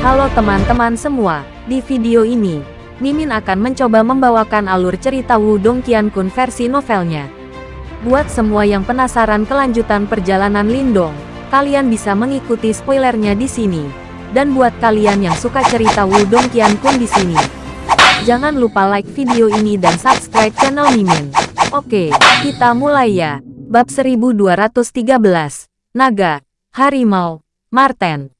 Halo teman-teman semua, di video ini, Mimin akan mencoba membawakan alur cerita Wudong Qiankun versi novelnya. Buat semua yang penasaran kelanjutan perjalanan Lindong, kalian bisa mengikuti spoilernya di sini. Dan buat kalian yang suka cerita Wudong Qiankun di sini, jangan lupa like video ini dan subscribe channel Mimin. Oke, kita mulai ya. Bab 1213, Naga, Harimau, Marten.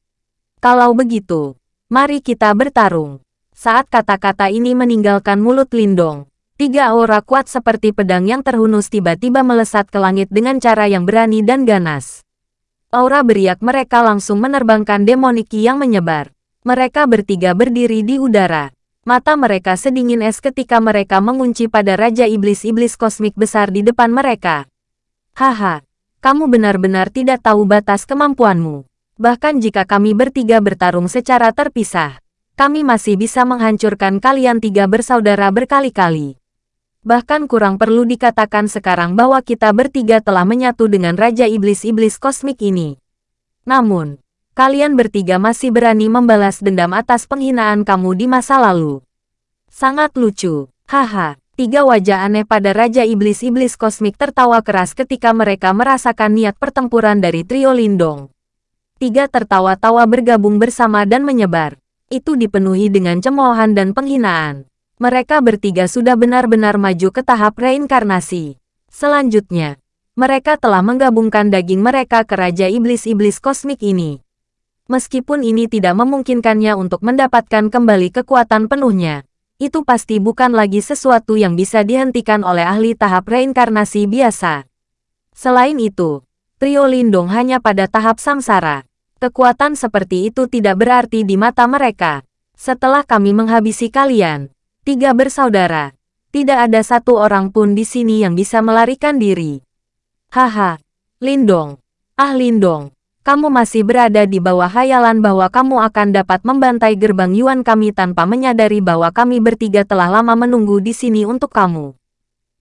Kalau begitu, mari kita bertarung. Saat kata-kata ini meninggalkan mulut Lindong, tiga aura kuat seperti pedang yang terhunus tiba-tiba melesat ke langit dengan cara yang berani dan ganas. Aura beriak mereka langsung menerbangkan demoniki yang menyebar. Mereka bertiga berdiri di udara. Mata mereka sedingin es ketika mereka mengunci pada Raja Iblis-Iblis Kosmik besar di depan mereka. Haha, kamu benar-benar tidak tahu batas kemampuanmu. Bahkan jika kami bertiga bertarung secara terpisah, kami masih bisa menghancurkan kalian tiga bersaudara berkali-kali. Bahkan kurang perlu dikatakan sekarang bahwa kita bertiga telah menyatu dengan Raja Iblis-Iblis Kosmik ini. Namun, kalian bertiga masih berani membalas dendam atas penghinaan kamu di masa lalu. Sangat lucu, haha. Tiga wajah aneh pada Raja Iblis-Iblis Kosmik tertawa keras ketika mereka merasakan niat pertempuran dari trio Lindong. Tiga tertawa-tawa bergabung bersama dan menyebar itu dipenuhi dengan cemoohan dan penghinaan. Mereka bertiga sudah benar-benar maju ke tahap reinkarnasi. Selanjutnya, mereka telah menggabungkan daging mereka ke Raja Iblis-Iblis Kosmik ini. Meskipun ini tidak memungkinkannya untuk mendapatkan kembali kekuatan penuhnya, itu pasti bukan lagi sesuatu yang bisa dihentikan oleh ahli tahap reinkarnasi biasa. Selain itu, trio Lindung hanya pada tahap samsara. Kekuatan seperti itu tidak berarti di mata mereka. Setelah kami menghabisi kalian, tiga bersaudara, tidak ada satu orang pun di sini yang bisa melarikan diri. Haha, Lindong. Ah Lindong, kamu masih berada di bawah hayalan bahwa kamu akan dapat membantai gerbang Yuan kami tanpa menyadari bahwa kami bertiga telah lama menunggu di sini untuk kamu.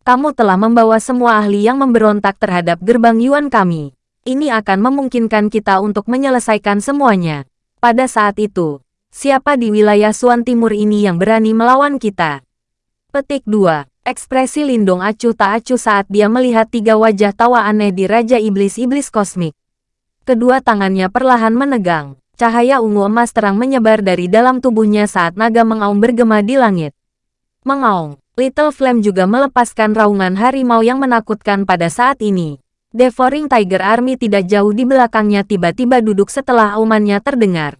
Kamu telah membawa semua ahli yang memberontak terhadap gerbang Yuan kami. Ini akan memungkinkan kita untuk menyelesaikan semuanya. Pada saat itu, siapa di wilayah Suan Timur ini yang berani melawan kita? Petik 2. Ekspresi Lindong acuh tak acuh saat dia melihat tiga wajah tawa aneh di Raja Iblis-Iblis Kosmik. Kedua tangannya perlahan menegang. Cahaya ungu emas terang menyebar dari dalam tubuhnya saat naga mengaum bergema di langit. Mengaung, Little Flame juga melepaskan raungan harimau yang menakutkan pada saat ini. Devouring Tiger Army tidak jauh di belakangnya tiba-tiba duduk setelah aumannya terdengar.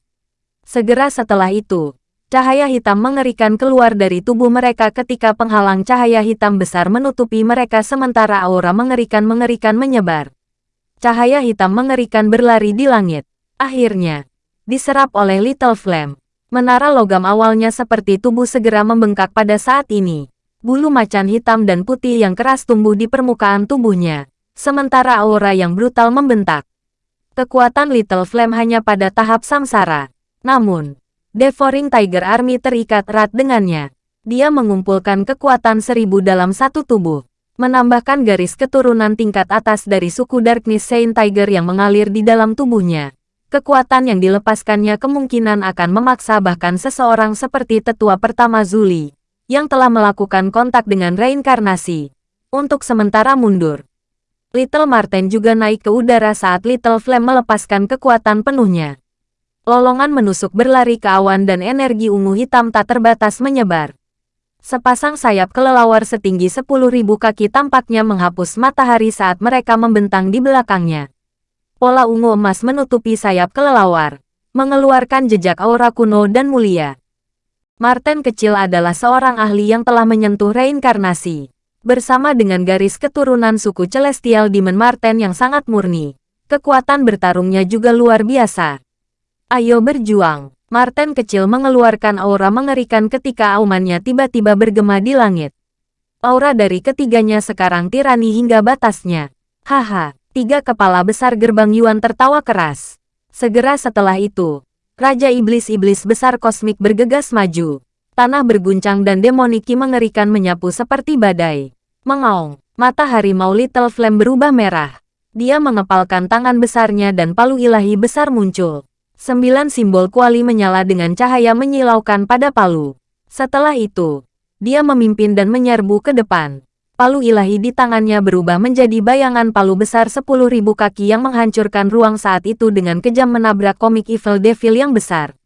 Segera setelah itu, cahaya hitam mengerikan keluar dari tubuh mereka ketika penghalang cahaya hitam besar menutupi mereka sementara aura mengerikan-mengerikan menyebar. Cahaya hitam mengerikan berlari di langit. Akhirnya, diserap oleh Little Flame. Menara logam awalnya seperti tubuh segera membengkak pada saat ini. Bulu macan hitam dan putih yang keras tumbuh di permukaan tubuhnya sementara aura yang brutal membentak. Kekuatan Little Flame hanya pada tahap samsara. Namun, Devouring Tiger Army terikat erat dengannya. Dia mengumpulkan kekuatan seribu dalam satu tubuh, menambahkan garis keturunan tingkat atas dari suku Darkness Saint Tiger yang mengalir di dalam tubuhnya. Kekuatan yang dilepaskannya kemungkinan akan memaksa bahkan seseorang seperti tetua pertama Zuli, yang telah melakukan kontak dengan reinkarnasi, untuk sementara mundur. Little Marten juga naik ke udara saat Little Flame melepaskan kekuatan penuhnya. Lolongan menusuk berlari ke awan dan energi ungu hitam tak terbatas menyebar. Sepasang sayap kelelawar setinggi 10.000 kaki tampaknya menghapus matahari saat mereka membentang di belakangnya. Pola ungu emas menutupi sayap kelelawar, mengeluarkan jejak aura kuno dan mulia. Marten kecil adalah seorang ahli yang telah menyentuh reinkarnasi. Bersama dengan garis keturunan suku Celestial Demon Marten yang sangat murni, kekuatan bertarungnya juga luar biasa. Ayo berjuang. Marten kecil mengeluarkan aura mengerikan ketika aumannya tiba-tiba bergema di langit. Aura dari ketiganya sekarang tirani hingga batasnya. Haha, tiga kepala besar gerbang Yuan tertawa keras. Segera setelah itu, Raja Iblis-Iblis besar kosmik bergegas maju. Tanah berguncang dan demoniki mengerikan menyapu seperti badai. Mengaung, mata harimau Little Flame berubah merah. Dia mengepalkan tangan besarnya dan palu ilahi besar muncul. Sembilan simbol kuali menyala dengan cahaya menyilaukan pada palu. Setelah itu, dia memimpin dan menyerbu ke depan. Palu ilahi di tangannya berubah menjadi bayangan palu besar sepuluh ribu kaki yang menghancurkan ruang saat itu dengan kejam menabrak komik Evil Devil yang besar.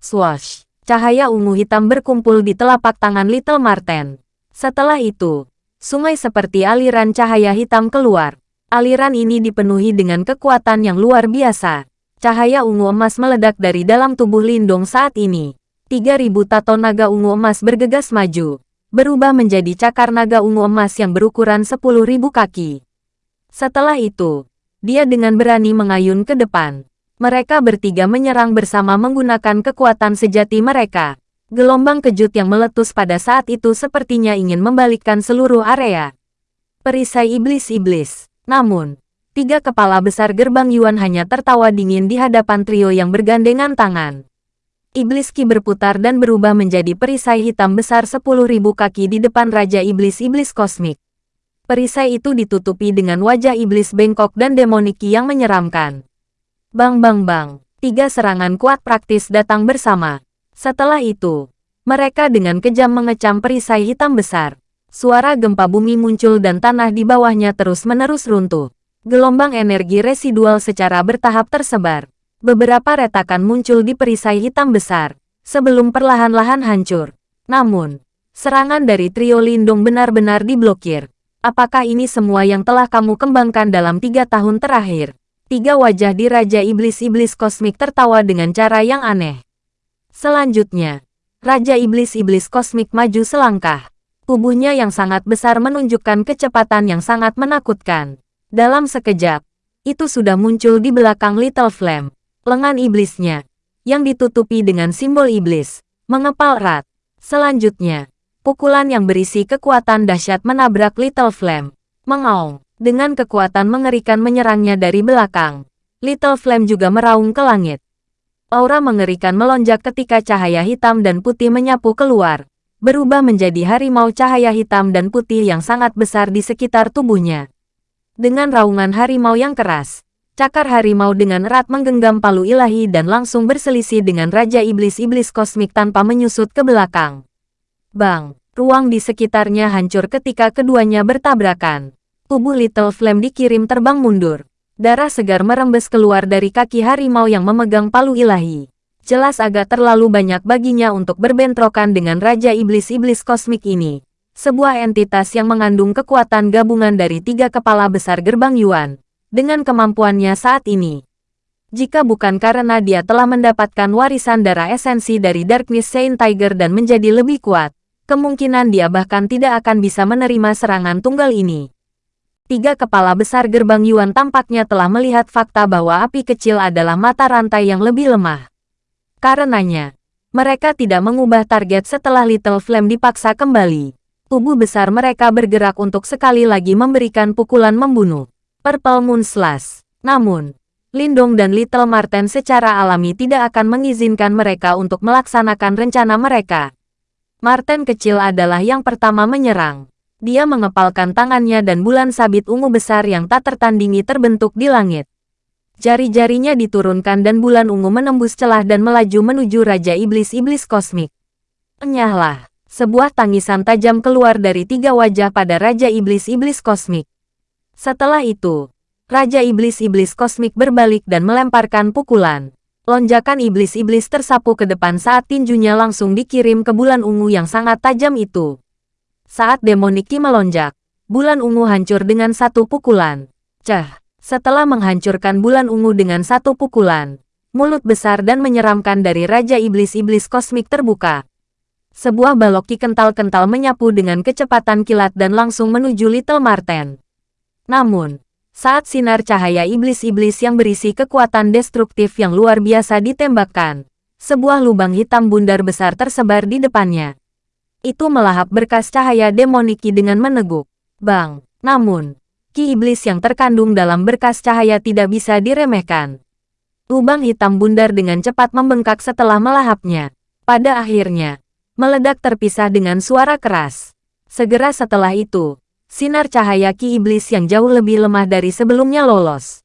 Swash! Cahaya ungu hitam berkumpul di telapak tangan Little Marten. Setelah itu, sungai seperti aliran cahaya hitam keluar. Aliran ini dipenuhi dengan kekuatan yang luar biasa. Cahaya ungu emas meledak dari dalam tubuh Lindong saat ini. 3000 tato naga ungu emas bergegas maju berubah menjadi cakar naga ungu emas yang berukuran 10.000 kaki. Setelah itu, dia dengan berani mengayun ke depan. Mereka bertiga menyerang bersama menggunakan kekuatan sejati mereka. Gelombang kejut yang meletus pada saat itu sepertinya ingin membalikkan seluruh area. Perisai iblis-iblis. Namun, tiga kepala besar gerbang Yuan hanya tertawa dingin di hadapan trio yang bergandengan tangan. Iblis Ki berputar dan berubah menjadi perisai hitam besar 10.000 kaki di depan Raja Iblis-Iblis Kosmik. Perisai itu ditutupi dengan wajah iblis bengkok dan demonik yang menyeramkan. Bang bang bang, tiga serangan kuat praktis datang bersama. Setelah itu, mereka dengan kejam mengecam perisai hitam besar. Suara gempa bumi muncul dan tanah di bawahnya terus-menerus runtuh. Gelombang energi residual secara bertahap tersebar. Beberapa retakan muncul di perisai hitam besar, sebelum perlahan-lahan hancur. Namun, serangan dari trio Lindung benar-benar diblokir. Apakah ini semua yang telah kamu kembangkan dalam tiga tahun terakhir? Tiga wajah di Raja Iblis-Iblis Kosmik tertawa dengan cara yang aneh. Selanjutnya, Raja Iblis-Iblis Kosmik maju selangkah. Tubuhnya yang sangat besar menunjukkan kecepatan yang sangat menakutkan. Dalam sekejap, itu sudah muncul di belakang Little Flame lengan iblisnya, yang ditutupi dengan simbol iblis, mengepal erat. Selanjutnya, pukulan yang berisi kekuatan dahsyat menabrak Little Flame. Mengaung, dengan kekuatan mengerikan menyerangnya dari belakang. Little Flame juga meraung ke langit. Aura mengerikan melonjak ketika cahaya hitam dan putih menyapu keluar, berubah menjadi harimau cahaya hitam dan putih yang sangat besar di sekitar tubuhnya. Dengan raungan harimau yang keras, Cakar harimau dengan erat menggenggam palu ilahi dan langsung berselisih dengan Raja Iblis-Iblis Kosmik tanpa menyusut ke belakang. Bang, ruang di sekitarnya hancur ketika keduanya bertabrakan. Tubuh Little Flame dikirim terbang mundur. Darah segar merembes keluar dari kaki harimau yang memegang palu ilahi. Jelas agak terlalu banyak baginya untuk berbentrokan dengan Raja Iblis-Iblis Kosmik ini. Sebuah entitas yang mengandung kekuatan gabungan dari tiga kepala besar gerbang Yuan dengan kemampuannya saat ini. Jika bukan karena dia telah mendapatkan warisan darah esensi dari Darkness Saint Tiger dan menjadi lebih kuat, kemungkinan dia bahkan tidak akan bisa menerima serangan tunggal ini. Tiga kepala besar gerbang Yuan tampaknya telah melihat fakta bahwa api kecil adalah mata rantai yang lebih lemah. Karenanya, mereka tidak mengubah target setelah Little Flame dipaksa kembali. Tubuh besar mereka bergerak untuk sekali lagi memberikan pukulan membunuh. Purple Moon Slash. Namun, Lindong dan Little Marten secara alami tidak akan mengizinkan mereka untuk melaksanakan rencana mereka. Marten kecil adalah yang pertama menyerang. Dia mengepalkan tangannya dan bulan sabit ungu besar yang tak tertandingi terbentuk di langit. Jari-jarinya diturunkan dan bulan ungu menembus celah dan melaju menuju Raja Iblis-Iblis Kosmik. Enyahlah, sebuah tangisan tajam keluar dari tiga wajah pada Raja Iblis-Iblis Kosmik. Setelah itu, Raja Iblis-Iblis Kosmik berbalik dan melemparkan pukulan. Lonjakan iblis-iblis tersapu ke depan saat tinjunya langsung dikirim ke bulan ungu yang sangat tajam itu. Saat demoniki melonjak, bulan ungu hancur dengan satu pukulan. Cah, setelah menghancurkan bulan ungu dengan satu pukulan, mulut besar dan menyeramkan dari Raja Iblis-Iblis Kosmik terbuka. Sebuah baloki kental-kental menyapu dengan kecepatan kilat dan langsung menuju Little Marten. Namun, saat sinar cahaya iblis-iblis yang berisi kekuatan destruktif yang luar biasa ditembakkan, sebuah lubang hitam bundar besar tersebar di depannya. Itu melahap berkas cahaya demoniki dengan meneguk. Bang! Namun, ki iblis yang terkandung dalam berkas cahaya tidak bisa diremehkan. Lubang hitam bundar dengan cepat membengkak setelah melahapnya. Pada akhirnya, meledak terpisah dengan suara keras. Segera setelah itu, sinar cahaya ki iblis yang jauh lebih lemah dari sebelumnya lolos.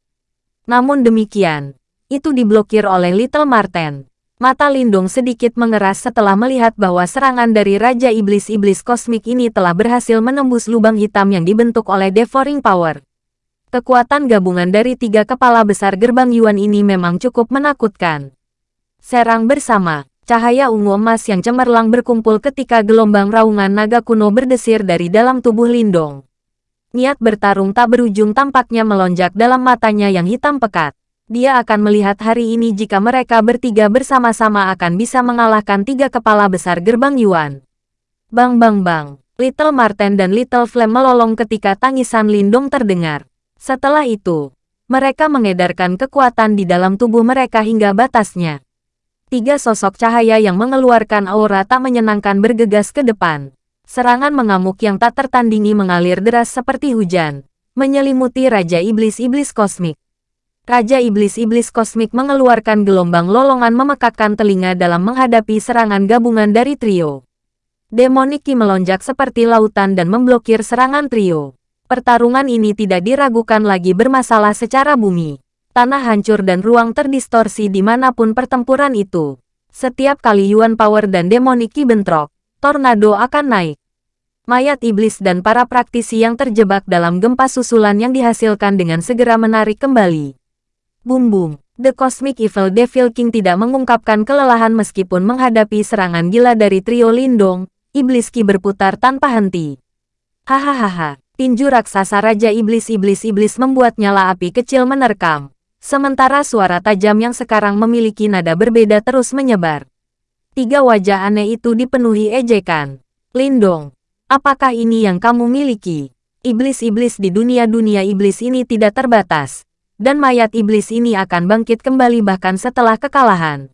Namun demikian, itu diblokir oleh Little Marten. Mata Lindung sedikit mengeras setelah melihat bahwa serangan dari Raja Iblis-Iblis Kosmik ini telah berhasil menembus lubang hitam yang dibentuk oleh Devouring Power. Kekuatan gabungan dari tiga kepala besar gerbang Yuan ini memang cukup menakutkan. Serang bersama, cahaya ungu emas yang cemerlang berkumpul ketika gelombang raungan naga kuno berdesir dari dalam tubuh Lindong. Niat bertarung tak berujung tampaknya melonjak dalam matanya yang hitam pekat dia akan melihat hari ini jika mereka bertiga bersama-sama akan bisa mengalahkan tiga kepala besar gerbang Yuan. Bang bang bang, Little Marten dan Little Flame melolong ketika tangisan Lindong terdengar. Setelah itu, mereka mengedarkan kekuatan di dalam tubuh mereka hingga batasnya. Tiga sosok cahaya yang mengeluarkan aura tak menyenangkan bergegas ke depan. Serangan mengamuk yang tak tertandingi mengalir deras seperti hujan, menyelimuti Raja Iblis-Iblis Kosmik. Raja Iblis-Iblis Kosmik mengeluarkan gelombang lolongan memekakkan telinga dalam menghadapi serangan gabungan dari trio. Demoniki melonjak seperti lautan dan memblokir serangan trio. Pertarungan ini tidak diragukan lagi bermasalah secara bumi. Tanah hancur dan ruang terdistorsi di mana pun pertempuran itu. Setiap kali Yuan Power dan Demoniki bentrok, tornado akan naik. Mayat iblis dan para praktisi yang terjebak dalam gempa susulan yang dihasilkan dengan segera menarik kembali. Boom boom. The Cosmic Evil Devil King tidak mengungkapkan kelelahan meskipun menghadapi serangan gila dari trio Lindong, Iblis Ki berputar tanpa henti. Hahaha, tinju raksasa Raja Iblis-Iblis-Iblis membuat nyala api kecil menerkam. Sementara suara tajam yang sekarang memiliki nada berbeda terus menyebar. Tiga wajah aneh itu dipenuhi ejekan. Lindong, apakah ini yang kamu miliki? Iblis-iblis di dunia-dunia iblis ini tidak terbatas dan mayat iblis ini akan bangkit kembali bahkan setelah kekalahan.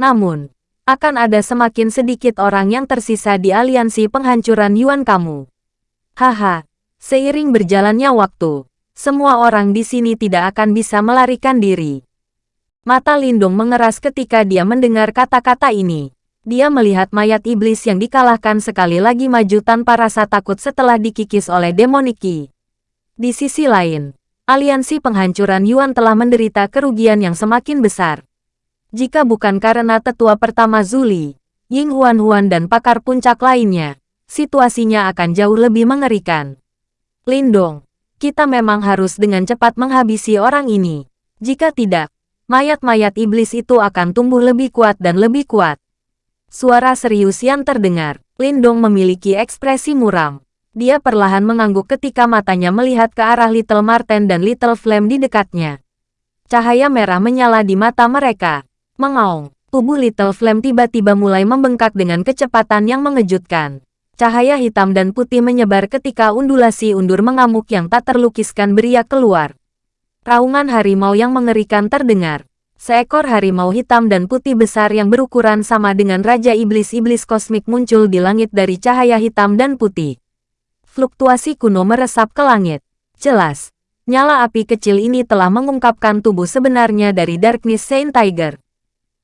Namun, akan ada semakin sedikit orang yang tersisa di aliansi penghancuran Yuan kamu. Haha, seiring berjalannya waktu, semua orang di sini tidak akan bisa melarikan diri. Mata Lindung mengeras ketika dia mendengar kata-kata ini. Dia melihat mayat iblis yang dikalahkan sekali lagi maju tanpa rasa takut setelah dikikis oleh demoniki. Di sisi lain, aliansi penghancuran Yuan telah menderita kerugian yang semakin besar. Jika bukan karena tetua pertama Zuli, Ying Huan Huan dan pakar puncak lainnya, situasinya akan jauh lebih mengerikan. Lindong, kita memang harus dengan cepat menghabisi orang ini. Jika tidak, mayat-mayat iblis itu akan tumbuh lebih kuat dan lebih kuat. Suara serius yang terdengar, Lindong memiliki ekspresi muram. Dia perlahan mengangguk ketika matanya melihat ke arah Little Marten dan Little Flame di dekatnya. Cahaya merah menyala di mata mereka. Mengaung, tubuh Little Flame tiba-tiba mulai membengkak dengan kecepatan yang mengejutkan. Cahaya hitam dan putih menyebar ketika undulasi undur mengamuk yang tak terlukiskan beriak keluar. Raungan harimau yang mengerikan terdengar. Seekor harimau hitam dan putih besar yang berukuran sama dengan Raja Iblis-Iblis Kosmik muncul di langit dari cahaya hitam dan putih fluktuasi kuno meresap ke langit. Jelas, nyala api kecil ini telah mengungkapkan tubuh sebenarnya dari Darkness Saint Tiger.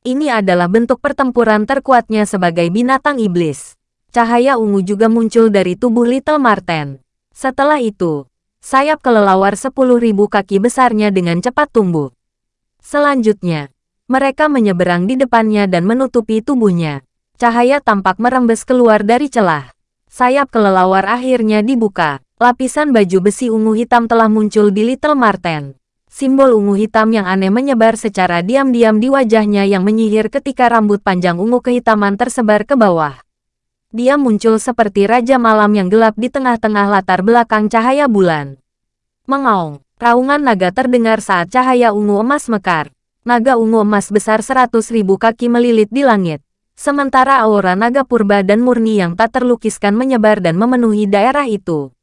Ini adalah bentuk pertempuran terkuatnya sebagai binatang iblis. Cahaya ungu juga muncul dari tubuh Little Marten. Setelah itu, sayap kelelawar sepuluh ribu kaki besarnya dengan cepat tumbuh. Selanjutnya, mereka menyeberang di depannya dan menutupi tubuhnya. Cahaya tampak merembes keluar dari celah sayap kelelawar akhirnya dibuka. Lapisan baju besi ungu hitam telah muncul di Little Marten. Simbol ungu hitam yang aneh menyebar secara diam-diam di wajahnya yang menyihir ketika rambut panjang ungu kehitaman tersebar ke bawah. Dia muncul seperti Raja Malam yang gelap di tengah-tengah latar belakang cahaya bulan. Mengaung, raungan naga terdengar saat cahaya ungu emas mekar. Naga ungu emas besar seratus ribu kaki melilit di langit. Sementara aura naga purba dan murni yang tak terlukiskan menyebar dan memenuhi daerah itu.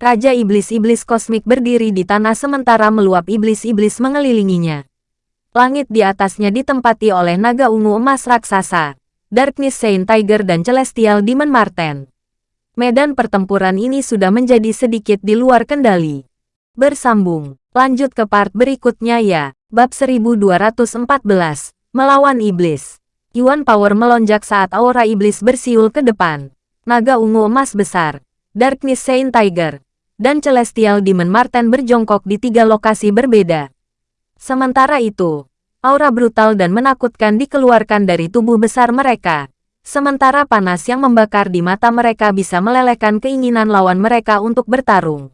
Raja Iblis-Iblis Kosmik berdiri di tanah sementara meluap iblis-iblis mengelilinginya. Langit di atasnya ditempati oleh naga ungu emas raksasa, Darkness Saint Tiger dan Celestial Demon Marten. Medan pertempuran ini sudah menjadi sedikit di luar kendali. Bersambung, lanjut ke part berikutnya ya, bab 1214, melawan iblis. Yuan Power melonjak saat aura iblis bersiul ke depan. Naga ungu emas besar, Darkness Saint Tiger, dan Celestial Demon Marten berjongkok di tiga lokasi berbeda. Sementara itu, aura brutal dan menakutkan dikeluarkan dari tubuh besar mereka. Sementara panas yang membakar di mata mereka bisa melelehkan keinginan lawan mereka untuk bertarung.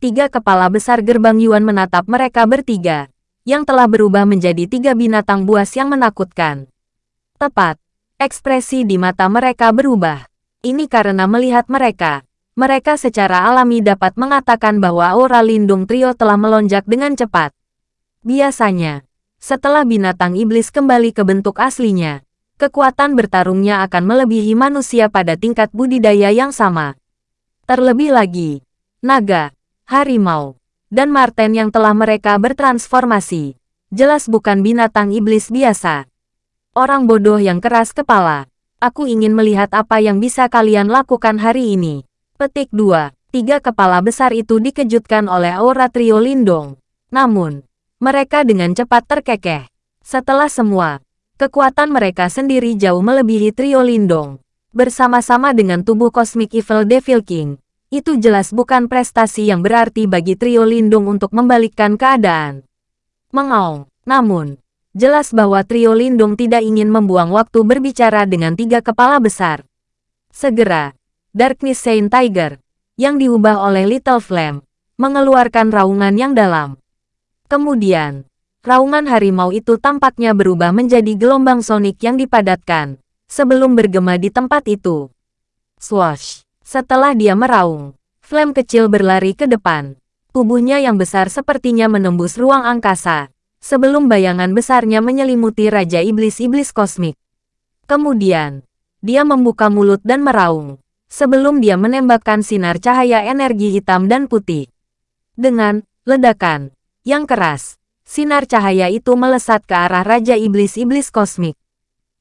Tiga kepala besar gerbang Yuan menatap mereka bertiga, yang telah berubah menjadi tiga binatang buas yang menakutkan. Tepat, ekspresi di mata mereka berubah. Ini karena melihat mereka, mereka secara alami dapat mengatakan bahwa aura lindung trio telah melonjak dengan cepat. Biasanya, setelah binatang iblis kembali ke bentuk aslinya, kekuatan bertarungnya akan melebihi manusia pada tingkat budidaya yang sama. Terlebih lagi, naga, harimau, dan marten yang telah mereka bertransformasi, jelas bukan binatang iblis biasa. Orang bodoh yang keras kepala, aku ingin melihat apa yang bisa kalian lakukan hari ini. Petik 2. Tiga kepala besar itu dikejutkan oleh aura trio Lindong. Namun, mereka dengan cepat terkekeh. Setelah semua, Kekuatan mereka sendiri jauh melebihi trio Lindong. Bersama-sama dengan tubuh kosmik Evil Devil King, itu jelas bukan prestasi yang berarti bagi trio Lindung untuk membalikkan keadaan. Mengaung, namun, jelas bahwa trio Lindung tidak ingin membuang waktu berbicara dengan tiga kepala besar. Segera, Darkness Saint Tiger, yang diubah oleh Little Flame, mengeluarkan raungan yang dalam. Kemudian, raungan harimau itu tampaknya berubah menjadi gelombang sonik yang dipadatkan, sebelum bergema di tempat itu. Swash! Setelah dia meraung, Flame kecil berlari ke depan. Tubuhnya yang besar sepertinya menembus ruang angkasa, sebelum bayangan besarnya menyelimuti Raja Iblis-Iblis Kosmik. Kemudian, dia membuka mulut dan meraung, sebelum dia menembakkan sinar cahaya energi hitam dan putih. Dengan ledakan yang keras, sinar cahaya itu melesat ke arah Raja Iblis-Iblis Kosmik.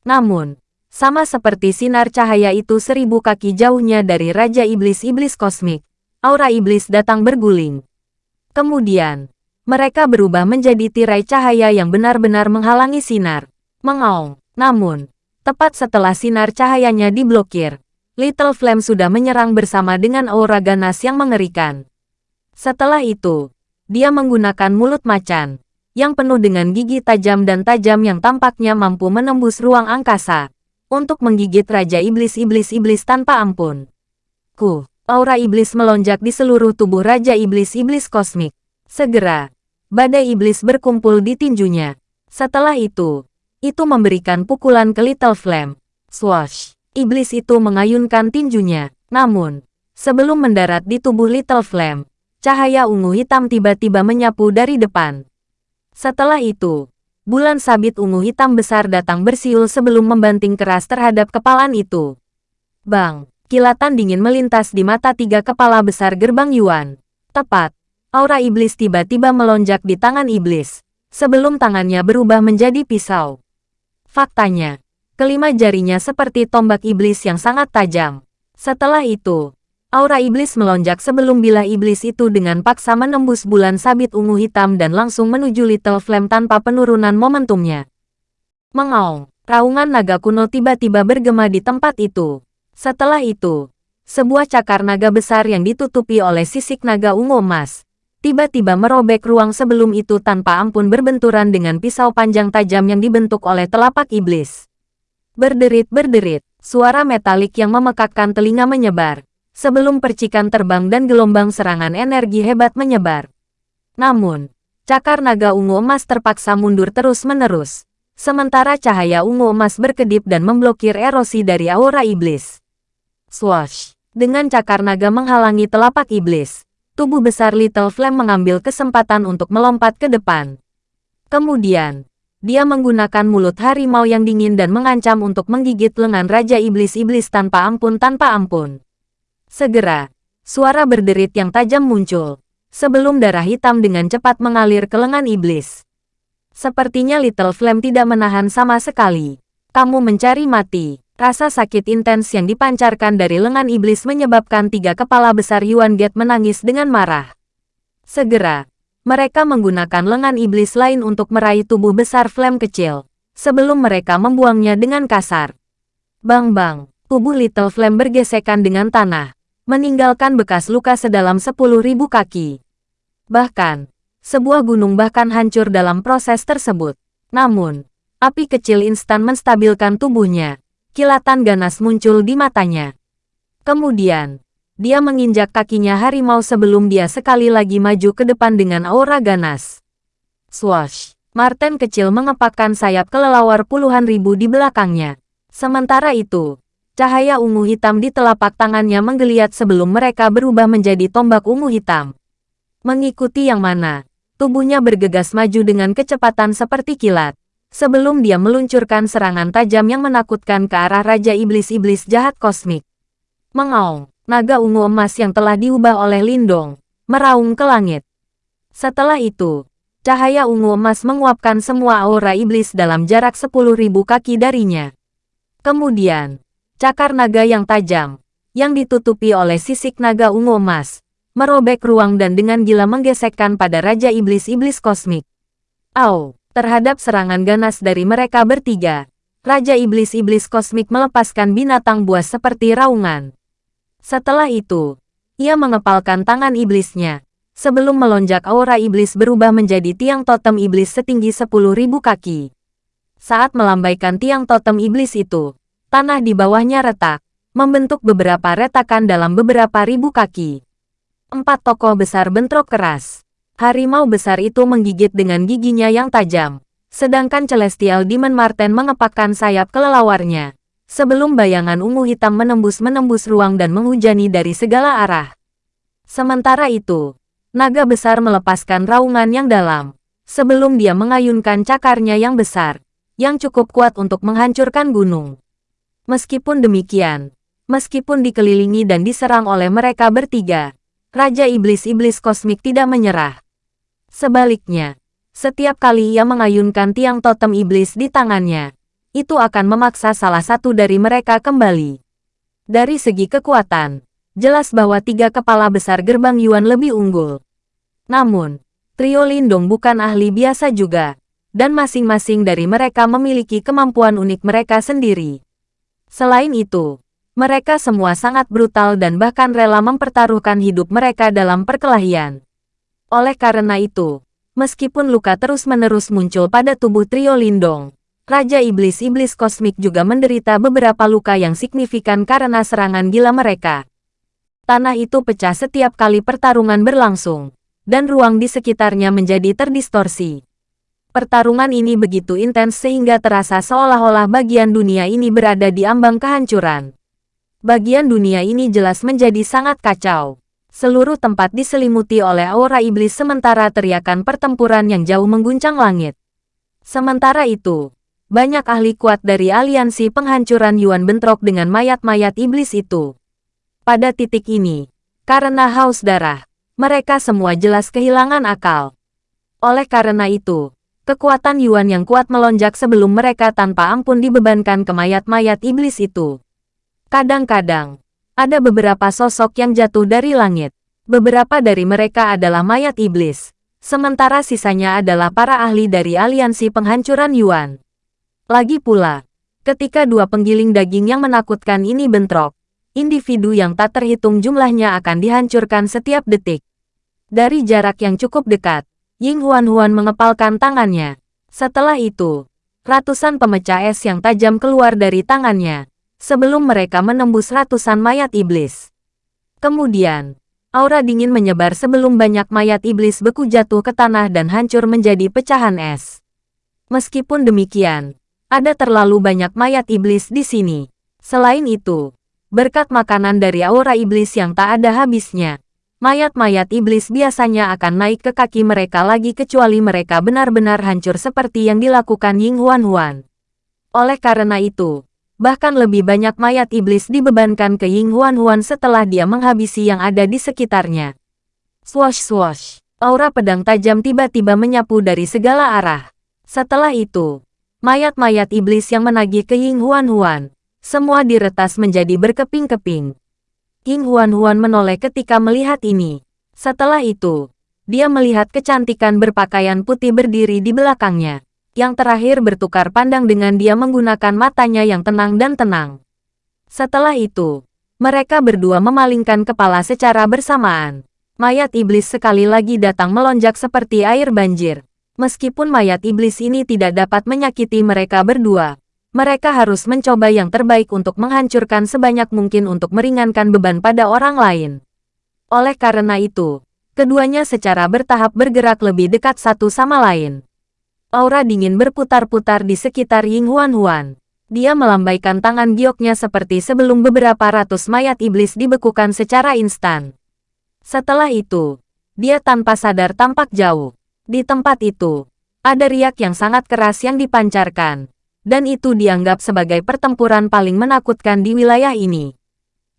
Namun, sama seperti sinar cahaya itu seribu kaki jauhnya dari Raja Iblis-Iblis Kosmik, aura iblis datang berguling. Kemudian, mereka berubah menjadi tirai cahaya yang benar-benar menghalangi sinar. Mengaung. Namun, tepat setelah sinar cahayanya diblokir, Little Flame sudah menyerang bersama dengan aura ganas yang mengerikan. Setelah itu, dia menggunakan mulut macan, yang penuh dengan gigi tajam dan tajam yang tampaknya mampu menembus ruang angkasa, untuk menggigit Raja Iblis-Iblis-Iblis tanpa ampun. Ku, aura iblis melonjak di seluruh tubuh Raja Iblis-Iblis Kosmik. Segera, badai iblis berkumpul di tinjunya. Setelah itu, itu memberikan pukulan ke Little Flame. Swash! Iblis itu mengayunkan tinjunya. Namun, sebelum mendarat di tubuh Little Flame, cahaya ungu hitam tiba-tiba menyapu dari depan. Setelah itu, bulan sabit ungu hitam besar datang bersiul sebelum membanting keras terhadap kepalan itu. Bang, kilatan dingin melintas di mata tiga kepala besar gerbang Yuan. Tepat, aura iblis tiba-tiba melonjak di tangan iblis, sebelum tangannya berubah menjadi pisau. Faktanya, kelima jarinya seperti tombak iblis yang sangat tajam. Setelah itu, Aura iblis melonjak sebelum bilah iblis itu dengan paksa menembus bulan sabit ungu hitam dan langsung menuju Little Flame tanpa penurunan momentumnya. Mengaung, raungan naga kuno tiba-tiba bergema di tempat itu. Setelah itu, sebuah cakar naga besar yang ditutupi oleh sisik naga ungu emas, tiba-tiba merobek ruang sebelum itu tanpa ampun berbenturan dengan pisau panjang tajam yang dibentuk oleh telapak iblis. Berderit-berderit, suara metalik yang memekakkan telinga menyebar sebelum percikan terbang dan gelombang serangan energi hebat menyebar. Namun, cakar naga ungu emas terpaksa mundur terus-menerus, sementara cahaya ungu emas berkedip dan memblokir erosi dari aura iblis. Swash! Dengan cakar naga menghalangi telapak iblis, tubuh besar Little Flame mengambil kesempatan untuk melompat ke depan. Kemudian, dia menggunakan mulut harimau yang dingin dan mengancam untuk menggigit lengan Raja Iblis-Iblis tanpa ampun tanpa ampun. Segera, suara berderit yang tajam muncul, sebelum darah hitam dengan cepat mengalir ke lengan iblis. Sepertinya Little Flame tidak menahan sama sekali. Kamu mencari mati. Rasa sakit intens yang dipancarkan dari lengan iblis menyebabkan tiga kepala besar Yuan Get menangis dengan marah. Segera, mereka menggunakan lengan iblis lain untuk meraih tubuh besar Flame kecil, sebelum mereka membuangnya dengan kasar. Bang-bang, tubuh Little Flame bergesekan dengan tanah, meninggalkan bekas luka sedalam 10.000 kaki. Bahkan, sebuah gunung bahkan hancur dalam proses tersebut. Namun, api kecil instan menstabilkan tubuhnya. Kilatan ganas muncul di matanya. Kemudian, dia menginjak kakinya harimau sebelum dia sekali lagi maju ke depan dengan aura ganas. Swash! Martin kecil mengepakkan sayap kelelawar puluhan ribu di belakangnya. Sementara itu, cahaya ungu hitam di telapak tangannya menggeliat sebelum mereka berubah menjadi tombak ungu hitam. Mengikuti yang mana, tubuhnya bergegas maju dengan kecepatan seperti kilat. Sebelum dia meluncurkan serangan tajam yang menakutkan ke arah Raja Iblis-Iblis jahat kosmik. Mengaung, naga ungu emas yang telah diubah oleh Lindong, meraung ke langit. Setelah itu, cahaya ungu emas menguapkan semua aura iblis dalam jarak 10.000 kaki darinya. Kemudian, cakar naga yang tajam, yang ditutupi oleh sisik naga ungu emas, merobek ruang dan dengan gila menggesekkan pada Raja Iblis-Iblis Kosmik. Au, terhadap serangan ganas dari mereka bertiga, Raja Iblis-Iblis Kosmik melepaskan binatang buas seperti raungan. Setelah itu, ia mengepalkan tangan iblisnya, sebelum melonjak aura iblis berubah menjadi tiang totem iblis setinggi 10.000 kaki. Saat melambaikan tiang totem iblis itu, tanah di bawahnya retak, membentuk beberapa retakan dalam beberapa ribu kaki. Empat tokoh besar bentrok keras. Harimau besar itu menggigit dengan giginya yang tajam. Sedangkan Celestial Demon Marten mengepakkan sayap kelelawarnya. Sebelum bayangan ungu hitam menembus-menembus ruang dan menghujani dari segala arah. Sementara itu, naga besar melepaskan raungan yang dalam. Sebelum dia mengayunkan cakarnya yang besar, yang cukup kuat untuk menghancurkan gunung. Meskipun demikian, meskipun dikelilingi dan diserang oleh mereka bertiga, Raja Iblis-Iblis Kosmik tidak menyerah. Sebaliknya, setiap kali ia mengayunkan tiang totem iblis di tangannya, itu akan memaksa salah satu dari mereka kembali. Dari segi kekuatan, jelas bahwa tiga kepala besar gerbang Yuan lebih unggul. Namun, trio Lindong bukan ahli biasa juga, dan masing-masing dari mereka memiliki kemampuan unik mereka sendiri. Selain itu, mereka semua sangat brutal dan bahkan rela mempertaruhkan hidup mereka dalam perkelahian. Oleh karena itu, meskipun luka terus-menerus muncul pada tubuh trio Lindong, Raja Iblis-Iblis Kosmik juga menderita beberapa luka yang signifikan karena serangan gila mereka. Tanah itu pecah setiap kali pertarungan berlangsung, dan ruang di sekitarnya menjadi terdistorsi. Pertarungan ini begitu intens sehingga terasa seolah-olah bagian dunia ini berada di ambang kehancuran bagian dunia ini jelas menjadi sangat kacau. Seluruh tempat diselimuti oleh aura iblis sementara teriakan pertempuran yang jauh mengguncang langit. Sementara itu, banyak ahli kuat dari aliansi penghancuran Yuan bentrok dengan mayat-mayat iblis itu. Pada titik ini, karena haus darah, mereka semua jelas kehilangan akal. Oleh karena itu, kekuatan Yuan yang kuat melonjak sebelum mereka tanpa ampun dibebankan ke mayat-mayat iblis itu. Kadang-kadang, ada beberapa sosok yang jatuh dari langit. Beberapa dari mereka adalah mayat iblis, sementara sisanya adalah para ahli dari aliansi penghancuran Yuan. Lagi pula, ketika dua penggiling daging yang menakutkan ini bentrok, individu yang tak terhitung jumlahnya akan dihancurkan setiap detik. Dari jarak yang cukup dekat, Ying Huan-Huan mengepalkan tangannya. Setelah itu, ratusan pemecah es yang tajam keluar dari tangannya, sebelum mereka menembus ratusan mayat iblis. Kemudian, aura dingin menyebar sebelum banyak mayat iblis beku jatuh ke tanah dan hancur menjadi pecahan es. Meskipun demikian, ada terlalu banyak mayat iblis di sini. Selain itu, berkat makanan dari aura iblis yang tak ada habisnya, mayat-mayat iblis biasanya akan naik ke kaki mereka lagi kecuali mereka benar-benar hancur seperti yang dilakukan Ying Huan Huan. Oleh karena itu, Bahkan lebih banyak mayat iblis dibebankan ke Ying Huan Huan setelah dia menghabisi yang ada di sekitarnya. Swash swash, aura pedang tajam tiba-tiba menyapu dari segala arah. Setelah itu, mayat-mayat iblis yang menagih ke Ying Huan Huan, semua diretas menjadi berkeping-keping. Ying Huan Huan menoleh ketika melihat ini. Setelah itu, dia melihat kecantikan berpakaian putih berdiri di belakangnya yang terakhir bertukar pandang dengan dia menggunakan matanya yang tenang dan tenang. Setelah itu, mereka berdua memalingkan kepala secara bersamaan. Mayat iblis sekali lagi datang melonjak seperti air banjir. Meskipun mayat iblis ini tidak dapat menyakiti mereka berdua, mereka harus mencoba yang terbaik untuk menghancurkan sebanyak mungkin untuk meringankan beban pada orang lain. Oleh karena itu, keduanya secara bertahap bergerak lebih dekat satu sama lain. Aura dingin berputar-putar di sekitar Ying Huan Huan. Dia melambaikan tangan gioknya seperti sebelum beberapa ratus mayat iblis dibekukan secara instan. Setelah itu, dia tanpa sadar tampak jauh. Di tempat itu, ada riak yang sangat keras yang dipancarkan, dan itu dianggap sebagai pertempuran paling menakutkan di wilayah ini.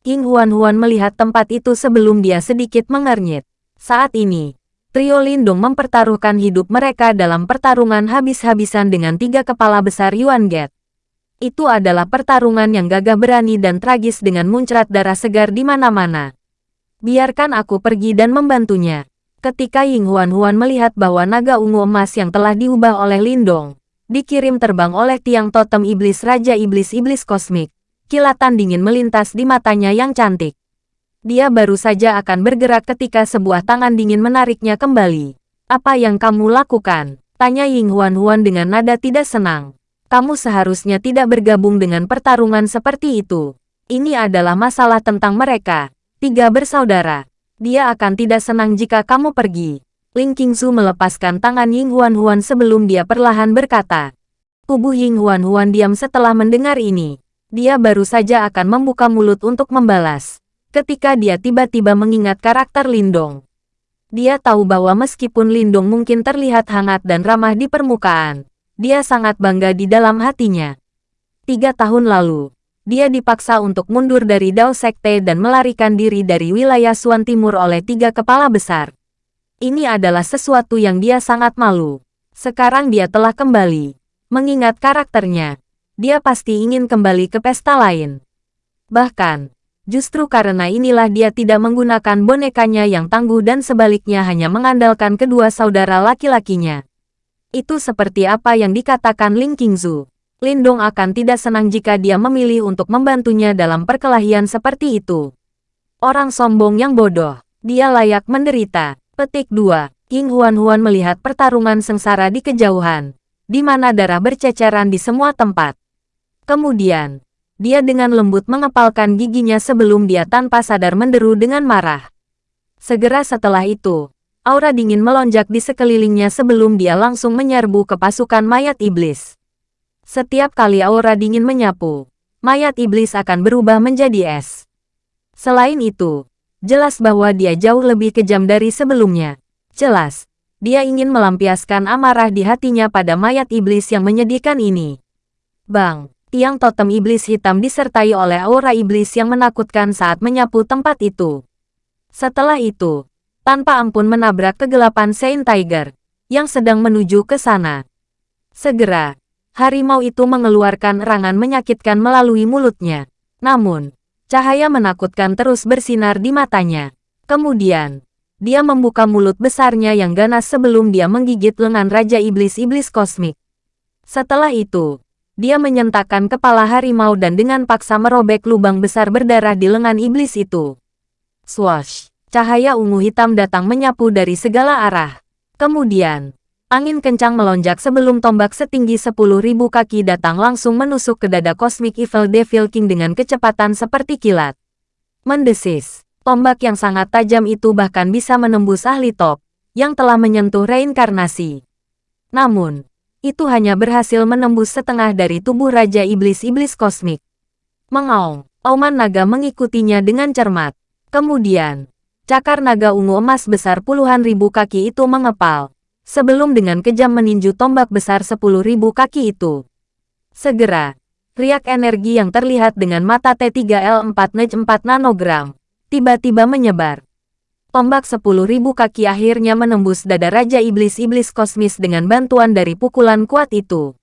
King Huan-Huan melihat tempat itu sebelum dia sedikit mengernyit. Saat ini, trio Lindung mempertaruhkan hidup mereka dalam pertarungan habis-habisan dengan tiga kepala besar Yuan Get. Itu adalah pertarungan yang gagah berani dan tragis dengan muncrat darah segar di mana-mana. Biarkan aku pergi dan membantunya. Ketika Ying Huan-Huan melihat bahwa naga ungu emas yang telah diubah oleh Lindong, dikirim terbang oleh tiang totem iblis Raja Iblis-Iblis Kosmik, kilatan dingin melintas di matanya yang cantik. Dia baru saja akan bergerak ketika sebuah tangan dingin menariknya kembali. Apa yang kamu lakukan? Tanya Ying Huan Huan dengan nada tidak senang. Kamu seharusnya tidak bergabung dengan pertarungan seperti itu. Ini adalah masalah tentang mereka. Tiga bersaudara. Dia akan tidak senang jika kamu pergi. Ling Qingzu melepaskan tangan Ying Huan Huan sebelum dia perlahan berkata. Tubuh Ying Huan Huan diam setelah mendengar ini. Dia baru saja akan membuka mulut untuk membalas. Ketika dia tiba-tiba mengingat karakter Lindong. Dia tahu bahwa meskipun Lindong mungkin terlihat hangat dan ramah di permukaan, dia sangat bangga di dalam hatinya. Tiga tahun lalu, dia dipaksa untuk mundur dari Dao Sekte dan melarikan diri dari wilayah Suan Timur oleh tiga kepala besar. Ini adalah sesuatu yang dia sangat malu. Sekarang dia telah kembali. Mengingat karakternya, dia pasti ingin kembali ke pesta lain. Bahkan, justru karena inilah dia tidak menggunakan bonekanya yang tangguh dan sebaliknya hanya mengandalkan kedua saudara laki-lakinya. Itu seperti apa yang dikatakan Ling Qingzu. Lindong akan tidak senang jika dia memilih untuk membantunya dalam perkelahian seperti itu. Orang sombong yang bodoh, dia layak menderita. Petik 2. King Huan Huan melihat pertarungan sengsara di kejauhan, di mana darah berceceran di semua tempat. Kemudian, dia dengan lembut mengepalkan giginya sebelum dia tanpa sadar menderu dengan marah. Segera setelah itu, aura dingin melonjak di sekelilingnya sebelum dia langsung menyerbu ke pasukan mayat iblis. Setiap kali aura dingin menyapu, mayat iblis akan berubah menjadi es. Selain itu, jelas bahwa dia jauh lebih kejam dari sebelumnya. Jelas, dia ingin melampiaskan amarah di hatinya pada mayat iblis yang menyedihkan ini. Bang! Tiang totem iblis hitam disertai oleh aura iblis yang menakutkan saat menyapu tempat itu. Setelah itu, tanpa ampun menabrak kegelapan Saint Tiger, yang sedang menuju ke sana. Segera, harimau itu mengeluarkan erangan menyakitkan melalui mulutnya. Namun, cahaya menakutkan terus bersinar di matanya. Kemudian, dia membuka mulut besarnya yang ganas sebelum dia menggigit lengan Raja Iblis-Iblis Kosmik. Setelah itu, dia menyentakkan kepala harimau dan dengan paksa merobek lubang besar berdarah di lengan iblis itu. Swash! Cahaya ungu hitam datang menyapu dari segala arah. Kemudian, angin kencang melonjak sebelum tombak setinggi 10.000 kaki datang langsung menusuk ke dada Cosmic Evil Devil King dengan kecepatan seperti kilat. Mendesis, tombak yang sangat tajam itu bahkan bisa menembus ahli top, yang telah menyentuh reinkarnasi. Namun, itu hanya berhasil menembus setengah dari tubuh Raja Iblis-Iblis Kosmik. Mengaung, auman naga mengikutinya dengan cermat. Kemudian, cakar naga ungu emas besar puluhan ribu kaki itu mengepal, sebelum dengan kejam meninju tombak besar sepuluh ribu kaki itu. Segera, riak energi yang terlihat dengan mata T3L4 Nej 4 nanogram, tiba-tiba menyebar tombak sepuluh ribu kaki akhirnya menembus dada Raja Iblis-Iblis Kosmis dengan bantuan dari pukulan kuat itu.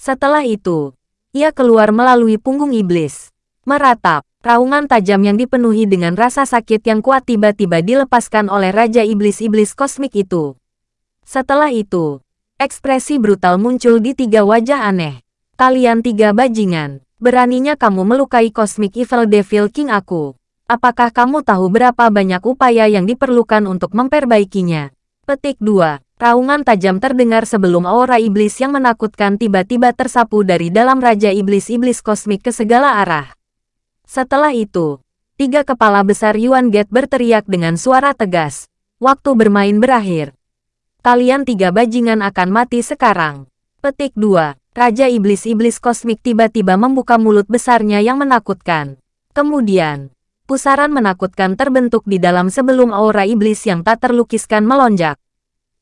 Setelah itu, ia keluar melalui punggung iblis. Meratap, raungan tajam yang dipenuhi dengan rasa sakit yang kuat tiba-tiba dilepaskan oleh Raja Iblis-Iblis Kosmik itu. Setelah itu, ekspresi brutal muncul di tiga wajah aneh. Kalian tiga bajingan, beraninya kamu melukai Cosmic Evil Devil King aku. Apakah kamu tahu berapa banyak upaya yang diperlukan untuk memperbaikinya? Petik 2. Raungan tajam terdengar sebelum aura iblis yang menakutkan tiba-tiba tersapu dari dalam Raja Iblis-Iblis Kosmik ke segala arah. Setelah itu, tiga kepala besar Yuan Gate berteriak dengan suara tegas. Waktu bermain berakhir. Kalian tiga bajingan akan mati sekarang. Petik 2. Raja Iblis-Iblis Kosmik tiba-tiba membuka mulut besarnya yang menakutkan. Kemudian, pusaran menakutkan terbentuk di dalam sebelum aura iblis yang tak terlukiskan melonjak.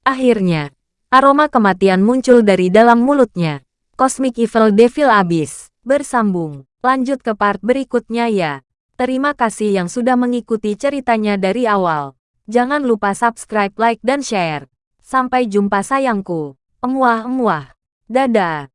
Akhirnya, aroma kematian muncul dari dalam mulutnya. Cosmic Evil Devil Abyss. Bersambung. Lanjut ke part berikutnya ya. Terima kasih yang sudah mengikuti ceritanya dari awal. Jangan lupa subscribe, like, dan share. Sampai jumpa sayangku. Emuah-emuah. Dadah.